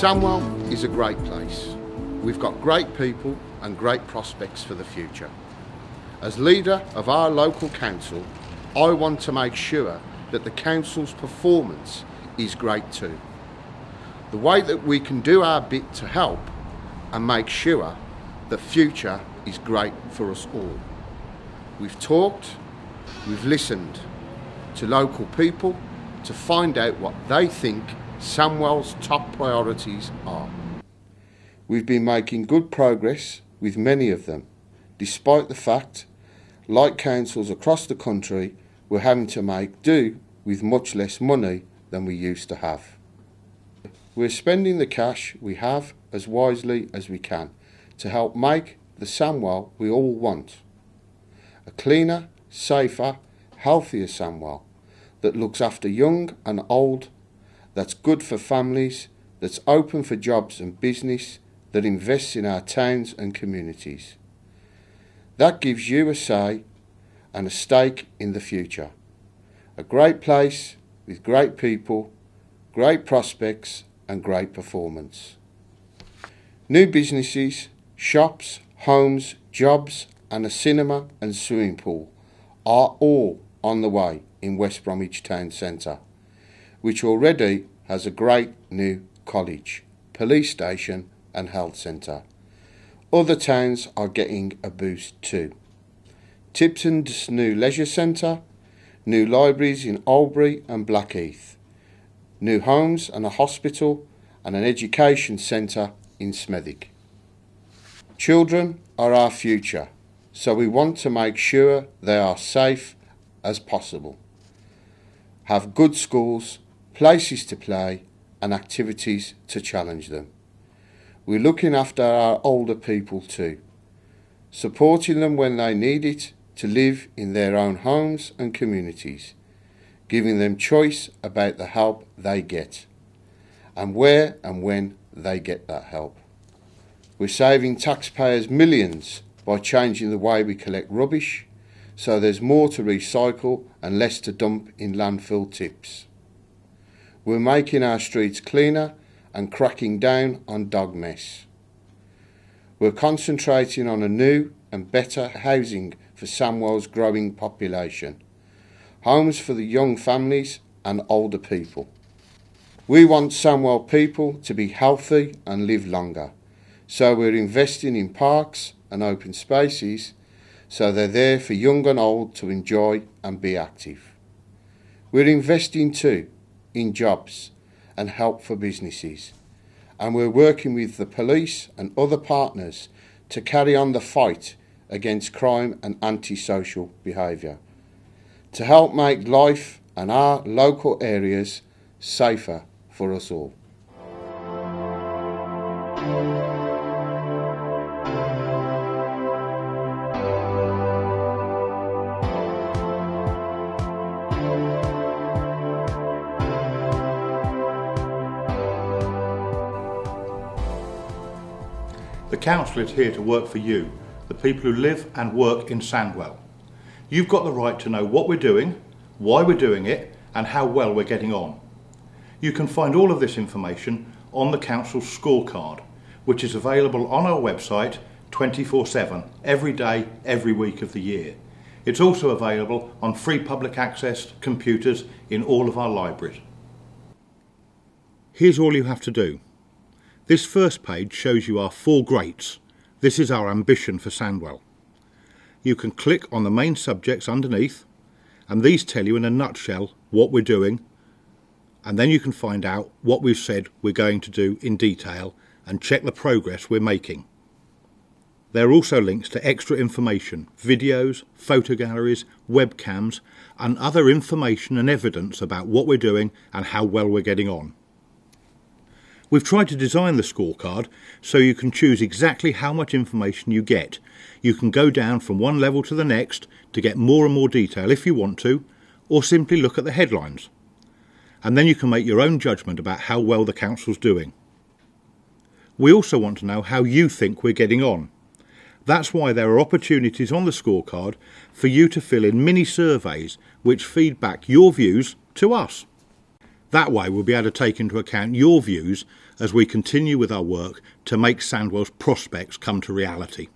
Sandwell is a great place. We've got great people and great prospects for the future. As leader of our local council, I want to make sure that the council's performance is great too. The way that we can do our bit to help and make sure the future is great for us all. We've talked, we've listened to local people to find out what they think Sandwell's top priorities are. We've been making good progress with many of them, despite the fact, like councils across the country, we're having to make do with much less money than we used to have. We're spending the cash we have as wisely as we can to help make the Sandwell we all want. A cleaner, safer, healthier Sandwell that looks after young and old that's good for families, that's open for jobs and business, that invests in our towns and communities. That gives you a say and a stake in the future. A great place with great people, great prospects and great performance. New businesses, shops, homes, jobs and a cinema and swimming pool are all on the way in West Bromwich Town Centre which already has a great new college, police station and health centre. Other towns are getting a boost too. Tipton's new leisure centre, new libraries in Oldbury and Blackheath, new homes and a hospital and an education centre in Smethwick. Children are our future, so we want to make sure they are safe as possible. Have good schools places to play and activities to challenge them. We're looking after our older people too, supporting them when they need it to live in their own homes and communities, giving them choice about the help they get and where and when they get that help. We're saving taxpayers millions by changing the way we collect rubbish so there's more to recycle and less to dump in landfill tips. We're making our streets cleaner and cracking down on dog mess. We're concentrating on a new and better housing for Sandwell's growing population, homes for the young families and older people. We want Sandwell people to be healthy and live longer, so we're investing in parks and open spaces so they're there for young and old to enjoy and be active. We're investing too in jobs and help for businesses. And we're working with the police and other partners to carry on the fight against crime and antisocial behaviour, to help make life and our local areas safer for us all. The council is here to work for you, the people who live and work in Sandwell. You've got the right to know what we're doing, why we're doing it and how well we're getting on. You can find all of this information on the council's scorecard, which is available on our website 24-7, every day, every week of the year. It's also available on free public access computers in all of our libraries. Here's all you have to do. This first page shows you our four greats. This is our ambition for Sandwell. You can click on the main subjects underneath and these tell you in a nutshell what we're doing and then you can find out what we've said we're going to do in detail and check the progress we're making. There are also links to extra information, videos, photo galleries, webcams and other information and evidence about what we're doing and how well we're getting on. We've tried to design the scorecard so you can choose exactly how much information you get. You can go down from one level to the next to get more and more detail if you want to, or simply look at the headlines. And then you can make your own judgment about how well the council's doing. We also want to know how you think we're getting on. That's why there are opportunities on the scorecard for you to fill in mini surveys which feed back your views to us. That way we'll be able to take into account your views as we continue with our work to make Sandwell's prospects come to reality.